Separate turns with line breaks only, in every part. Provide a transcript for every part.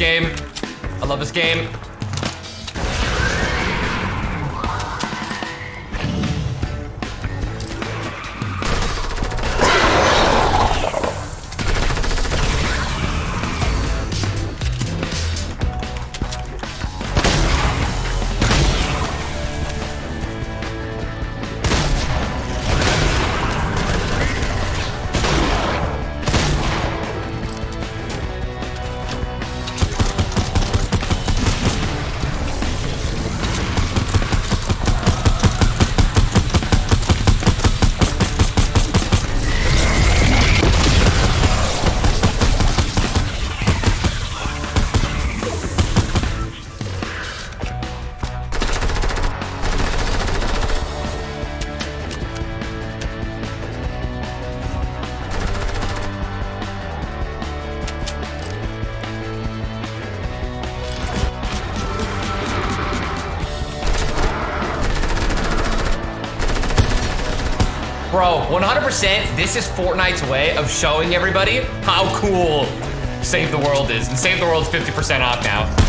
game. I love this game. 100% this is Fortnite's way of showing everybody how cool Save the World is. And Save the World's 50% off now.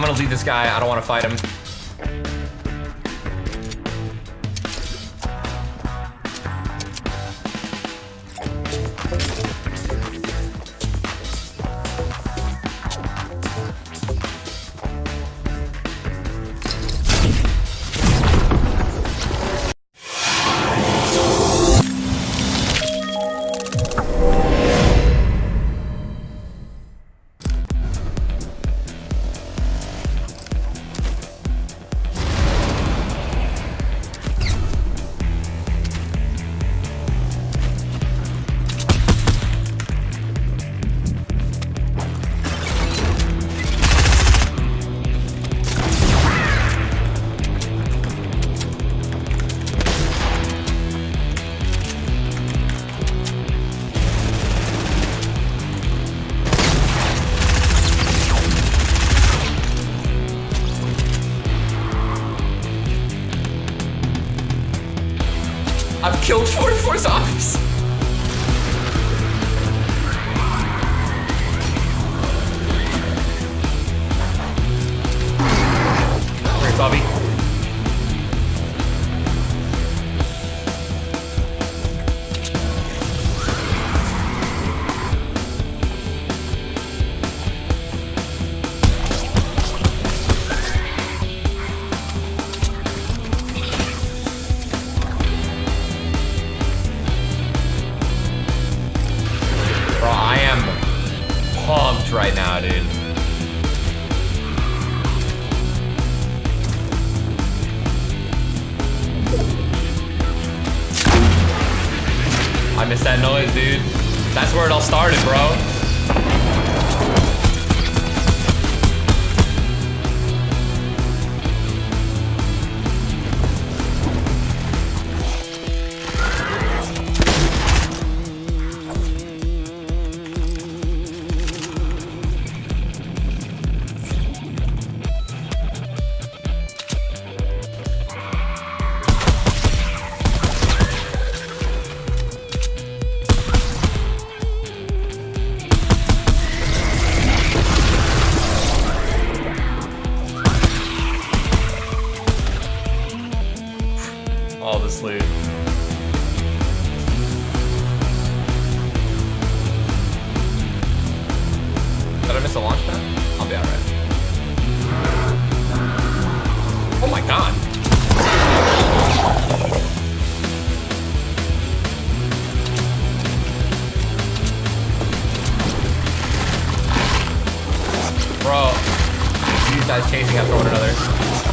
I'm gonna leave this guy. I don't want to fight him. I've killed 44 zombies. I missed that noise, dude. That's where it all started, bro. Guys chasing after one another.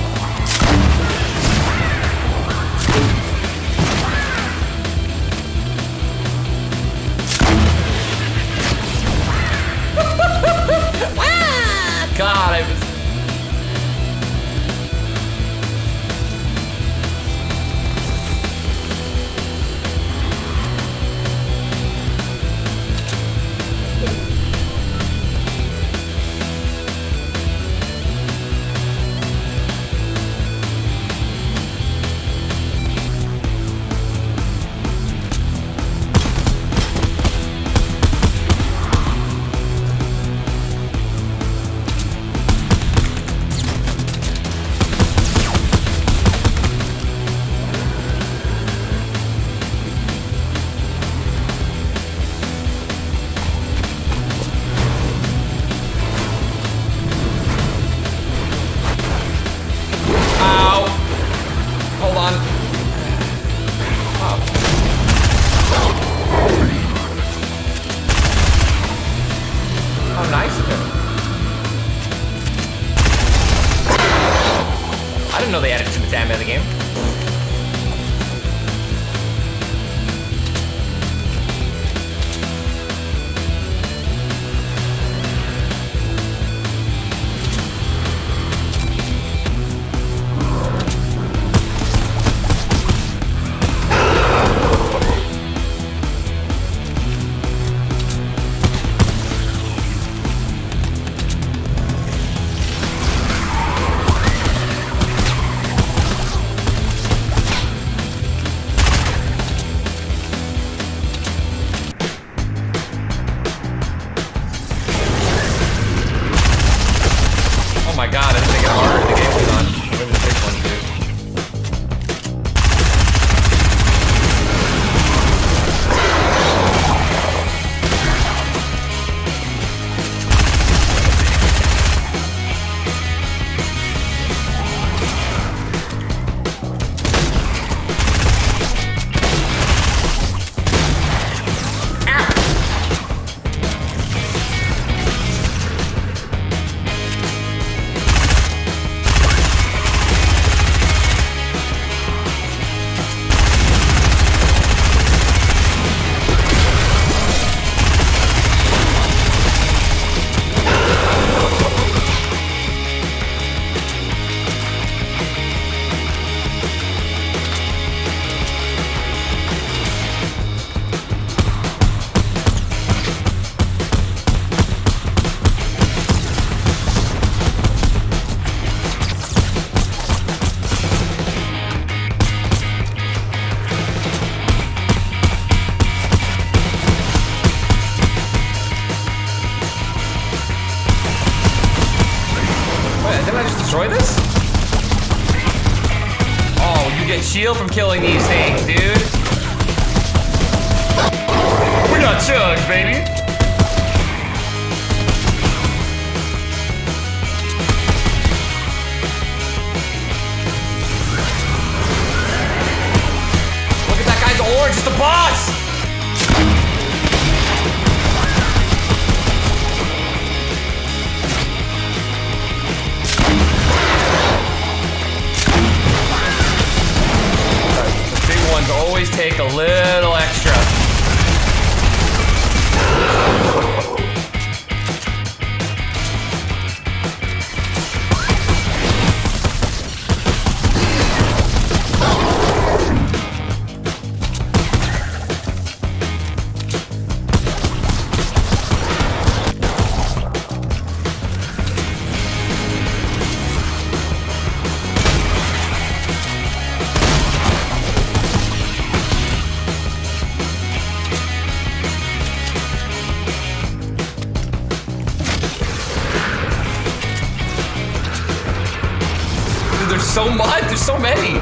Didn't know they added to the damage in the game. Killing these things, dude. We got chugs, baby. Look at that guy's orange, it's the boss! Always take a little extra. so much. There's so many.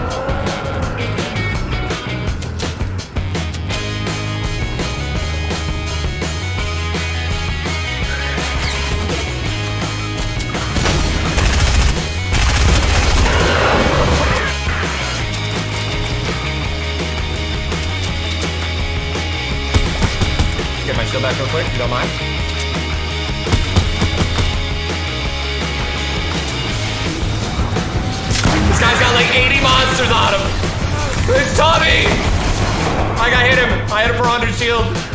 Get my shield back real quick, if you don't mind. Like 80 monsters on him. It's Tommy! I got hit him. I hit him for 100 shield.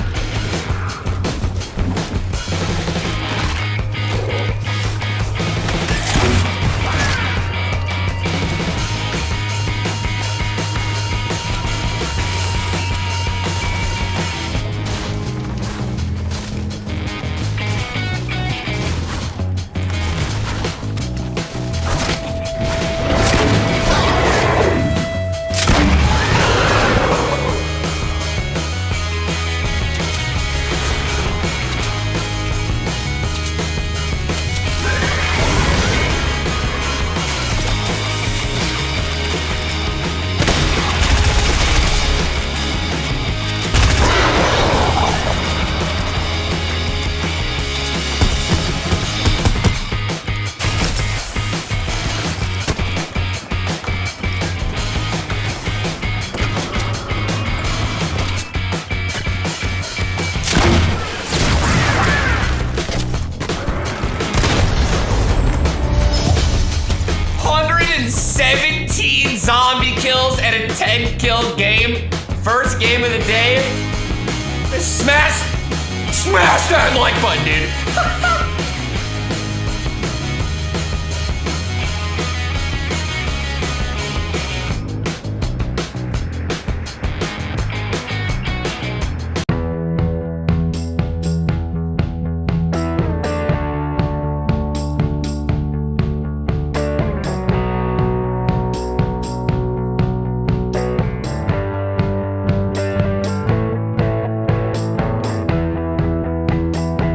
And 10 kill game. First game of the day. Smash, smash that like button, dude.